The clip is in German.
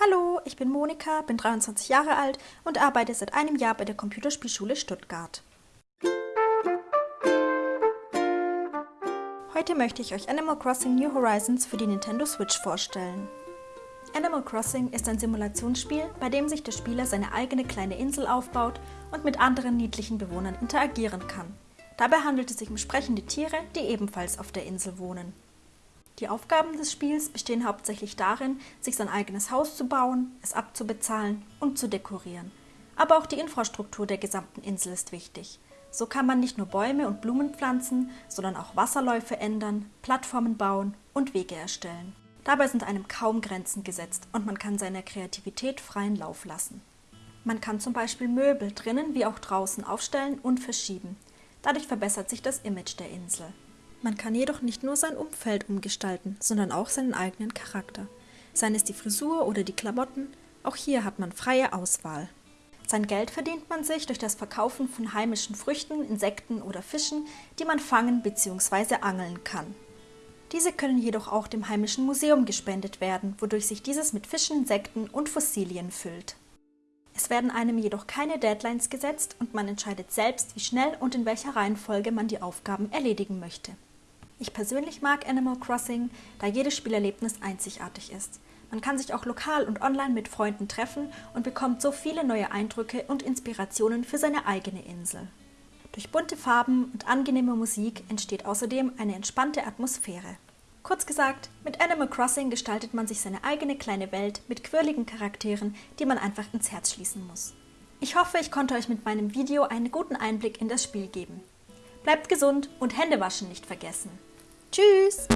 Hallo, ich bin Monika, bin 23 Jahre alt und arbeite seit einem Jahr bei der Computerspielschule Stuttgart. Heute möchte ich euch Animal Crossing New Horizons für die Nintendo Switch vorstellen. Animal Crossing ist ein Simulationsspiel, bei dem sich der Spieler seine eigene kleine Insel aufbaut und mit anderen niedlichen Bewohnern interagieren kann. Dabei handelt es sich um sprechende Tiere, die ebenfalls auf der Insel wohnen. Die Aufgaben des Spiels bestehen hauptsächlich darin, sich sein eigenes Haus zu bauen, es abzubezahlen und zu dekorieren. Aber auch die Infrastruktur der gesamten Insel ist wichtig. So kann man nicht nur Bäume und Blumen pflanzen, sondern auch Wasserläufe ändern, Plattformen bauen und Wege erstellen. Dabei sind einem kaum Grenzen gesetzt und man kann seiner Kreativität freien Lauf lassen. Man kann zum Beispiel Möbel drinnen wie auch draußen aufstellen und verschieben. Dadurch verbessert sich das Image der Insel. Man kann jedoch nicht nur sein Umfeld umgestalten, sondern auch seinen eigenen Charakter. Seien es die Frisur oder die Klamotten, auch hier hat man freie Auswahl. Sein Geld verdient man sich durch das Verkaufen von heimischen Früchten, Insekten oder Fischen, die man fangen bzw. angeln kann. Diese können jedoch auch dem heimischen Museum gespendet werden, wodurch sich dieses mit Fischen, Insekten und Fossilien füllt. Es werden einem jedoch keine Deadlines gesetzt und man entscheidet selbst, wie schnell und in welcher Reihenfolge man die Aufgaben erledigen möchte. Ich persönlich mag Animal Crossing, da jedes Spielerlebnis einzigartig ist. Man kann sich auch lokal und online mit Freunden treffen und bekommt so viele neue Eindrücke und Inspirationen für seine eigene Insel. Durch bunte Farben und angenehme Musik entsteht außerdem eine entspannte Atmosphäre. Kurz gesagt, mit Animal Crossing gestaltet man sich seine eigene kleine Welt mit quirligen Charakteren, die man einfach ins Herz schließen muss. Ich hoffe, ich konnte euch mit meinem Video einen guten Einblick in das Spiel geben. Bleibt gesund und Hände waschen nicht vergessen. Tschüss!